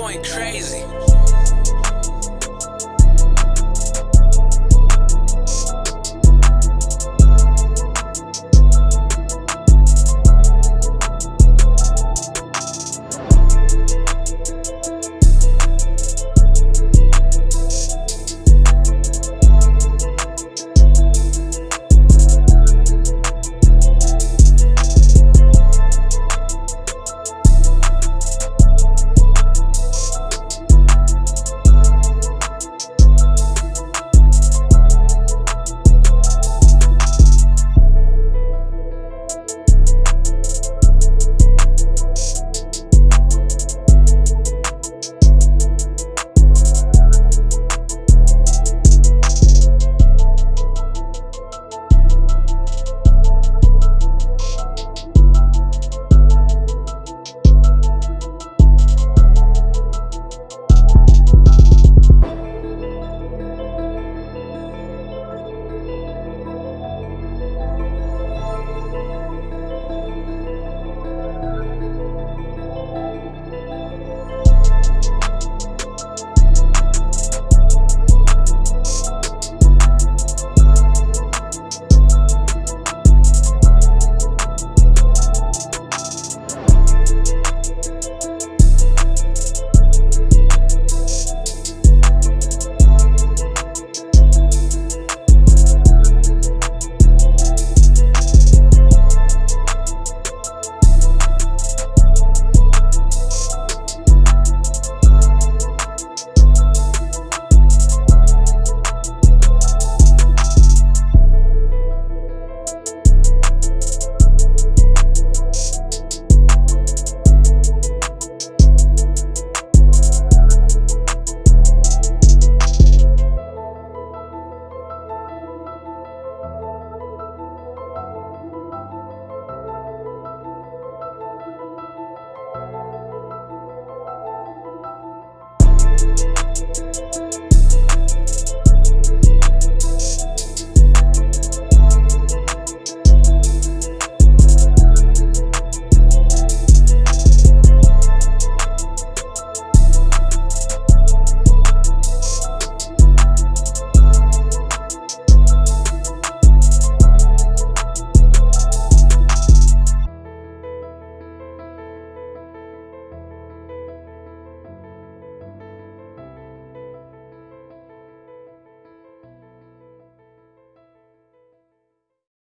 going crazy.